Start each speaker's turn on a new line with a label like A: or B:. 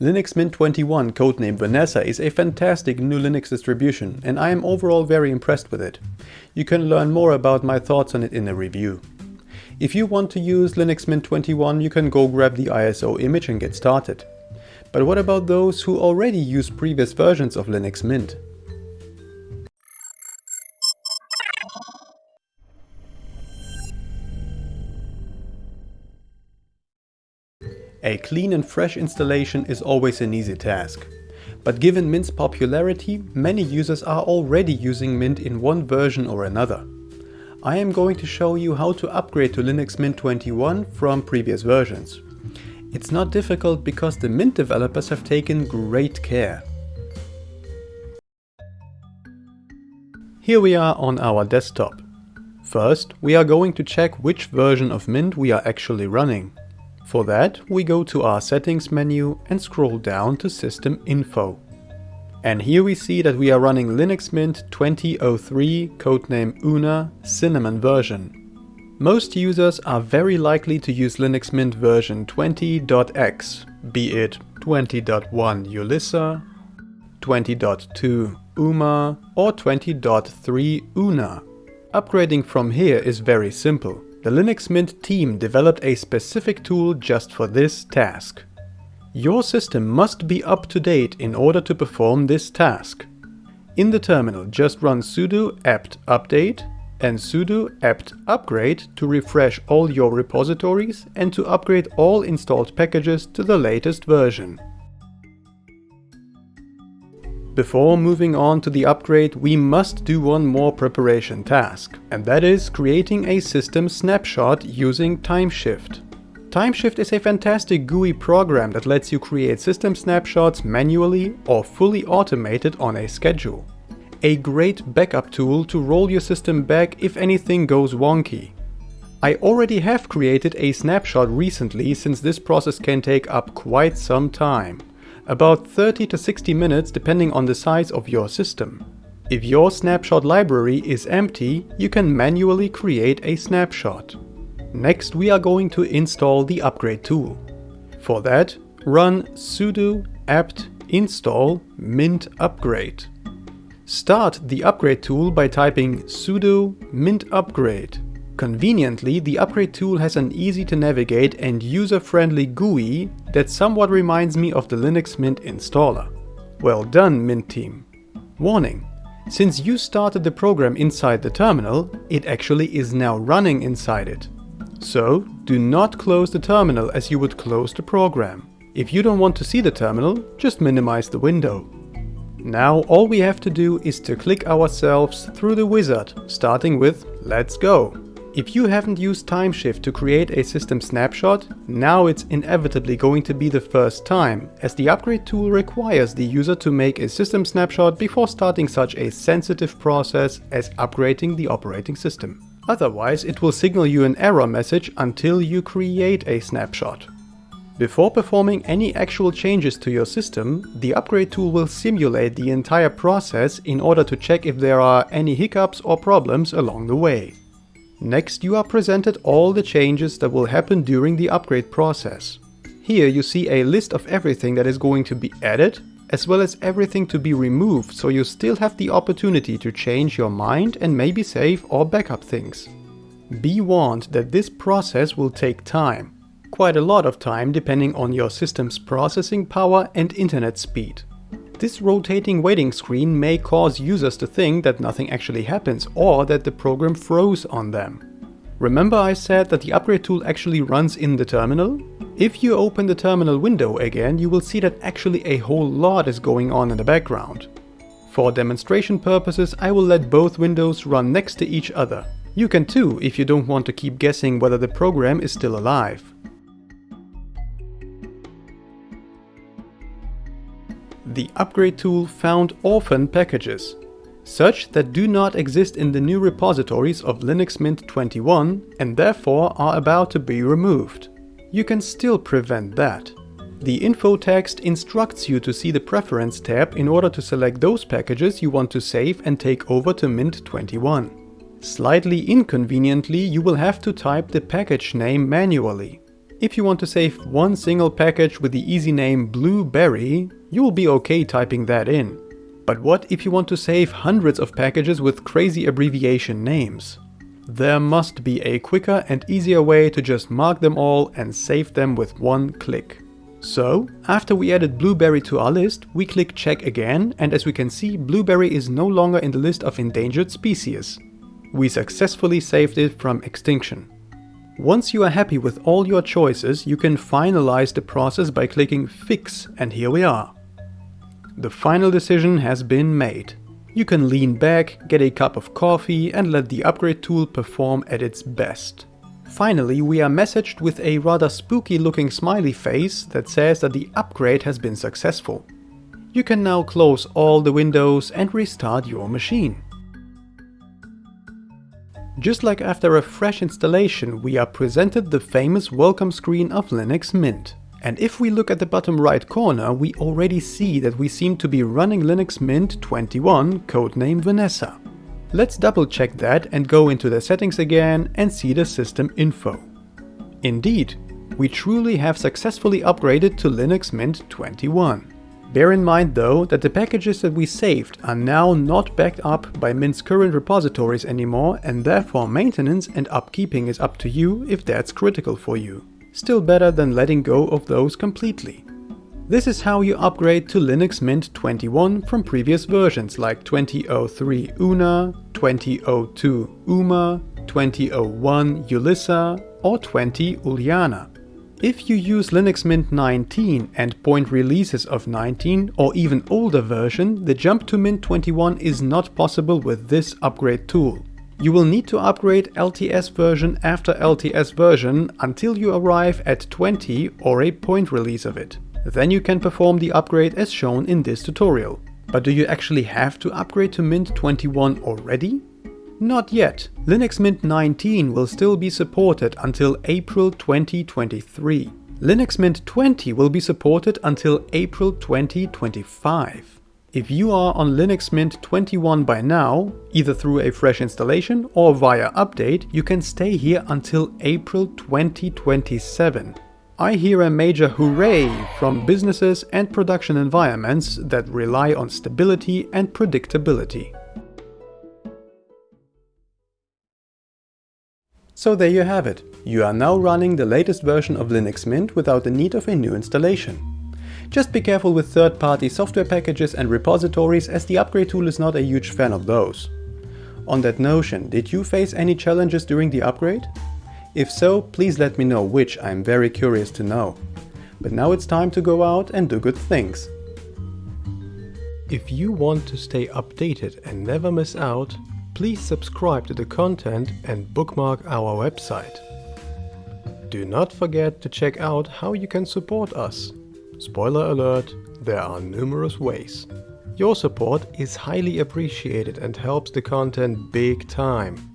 A: Linux Mint 21 codename Vanessa is a fantastic new Linux distribution and I am overall very impressed with it. You can learn more about my thoughts on it in the review. If you want to use Linux Mint 21 you can go grab the ISO image and get started. But what about those who already use previous versions of Linux Mint? A clean and fresh installation is always an easy task. But given Mint's popularity, many users are already using Mint in one version or another. I am going to show you how to upgrade to Linux Mint 21 from previous versions. It's not difficult because the Mint developers have taken great care. Here we are on our desktop. First, we are going to check which version of Mint we are actually running. For that, we go to our settings menu and scroll down to system info. And here we see that we are running Linux Mint 2003 codename Una Cinnamon version. Most users are very likely to use Linux Mint version 20.x, be it 20.1 Ulyssa, 20.2 UMA or 20.3 Una. Upgrading from here is very simple. The Linux Mint team developed a specific tool just for this task. Your system must be up to date in order to perform this task. In the terminal just run sudo apt update and sudo apt upgrade to refresh all your repositories and to upgrade all installed packages to the latest version. Before moving on to the upgrade, we must do one more preparation task, and that is creating a system snapshot using Timeshift. Timeshift is a fantastic GUI program that lets you create system snapshots manually or fully automated on a schedule. A great backup tool to roll your system back if anything goes wonky. I already have created a snapshot recently since this process can take up quite some time about 30 to 60 minutes depending on the size of your system. If your snapshot library is empty, you can manually create a snapshot. Next we are going to install the upgrade tool. For that, run sudo apt install mint upgrade. Start the upgrade tool by typing sudo mintupgrade. Conveniently, the upgrade tool has an easy to navigate and user-friendly GUI that somewhat reminds me of the Linux Mint installer. Well done, Mint team. Warning, since you started the program inside the terminal, it actually is now running inside it. So, do not close the terminal as you would close the program. If you don't want to see the terminal, just minimize the window. Now all we have to do is to click ourselves through the wizard, starting with Let's go. If you haven't used Timeshift to create a system snapshot, now it's inevitably going to be the first time, as the upgrade tool requires the user to make a system snapshot before starting such a sensitive process as upgrading the operating system. Otherwise it will signal you an error message until you create a snapshot. Before performing any actual changes to your system, the upgrade tool will simulate the entire process in order to check if there are any hiccups or problems along the way. Next you are presented all the changes that will happen during the upgrade process. Here you see a list of everything that is going to be added, as well as everything to be removed, so you still have the opportunity to change your mind and maybe save or backup things. Be warned that this process will take time. Quite a lot of time depending on your system's processing power and internet speed. This rotating waiting screen may cause users to think that nothing actually happens or that the program froze on them. Remember I said that the upgrade tool actually runs in the terminal? If you open the terminal window again, you will see that actually a whole lot is going on in the background. For demonstration purposes, I will let both windows run next to each other. You can too, if you don't want to keep guessing whether the program is still alive. The upgrade tool found orphan packages, such that do not exist in the new repositories of Linux Mint 21 and therefore are about to be removed. You can still prevent that. The info text instructs you to see the Preference tab in order to select those packages you want to save and take over to Mint 21. Slightly inconveniently, you will have to type the package name manually. If you want to save one single package with the easy name Blueberry, you will be okay typing that in. But what if you want to save hundreds of packages with crazy abbreviation names? There must be a quicker and easier way to just mark them all and save them with one click. So, after we added Blueberry to our list, we click check again and as we can see, Blueberry is no longer in the list of endangered species. We successfully saved it from extinction. Once you are happy with all your choices, you can finalize the process by clicking Fix and here we are. The final decision has been made. You can lean back, get a cup of coffee and let the upgrade tool perform at its best. Finally, we are messaged with a rather spooky looking smiley face that says that the upgrade has been successful. You can now close all the windows and restart your machine. Just like after a fresh installation, we are presented the famous welcome screen of Linux Mint. And if we look at the bottom right corner, we already see that we seem to be running Linux Mint 21, codename Vanessa. Let's double check that and go into the settings again and see the system info. Indeed, we truly have successfully upgraded to Linux Mint 21. Bear in mind though that the packages that we saved are now not backed up by Mint's current repositories anymore and therefore maintenance and upkeeping is up to you if that's critical for you. Still better than letting go of those completely. This is how you upgrade to Linux Mint 21 from previous versions like 2003 Una, 2002 Uma, 2001 Ulyssa or 20 Ulyana. If you use Linux Mint 19 and point releases of 19 or even older version, the jump to Mint 21 is not possible with this upgrade tool. You will need to upgrade LTS version after LTS version until you arrive at 20 or a point release of it. Then you can perform the upgrade as shown in this tutorial. But do you actually have to upgrade to Mint 21 already? Not yet. Linux Mint 19 will still be supported until April 2023. Linux Mint 20 will be supported until April 2025. If you are on Linux Mint 21 by now, either through a fresh installation or via update, you can stay here until April 2027. I hear a major hooray from businesses and production environments that rely on stability and predictability. So there you have it. You are now running the latest version of Linux Mint without the need of a new installation. Just be careful with third-party software packages and repositories as the upgrade tool is not a huge fan of those. On that notion, did you face any challenges during the upgrade? If so, please let me know which I'm very curious to know. But now it's time to go out and do good things. If you want to stay updated and never miss out, Please subscribe to the content and bookmark our website. Do not forget to check out how you can support us. Spoiler alert, there are numerous ways. Your support is highly appreciated and helps the content big time.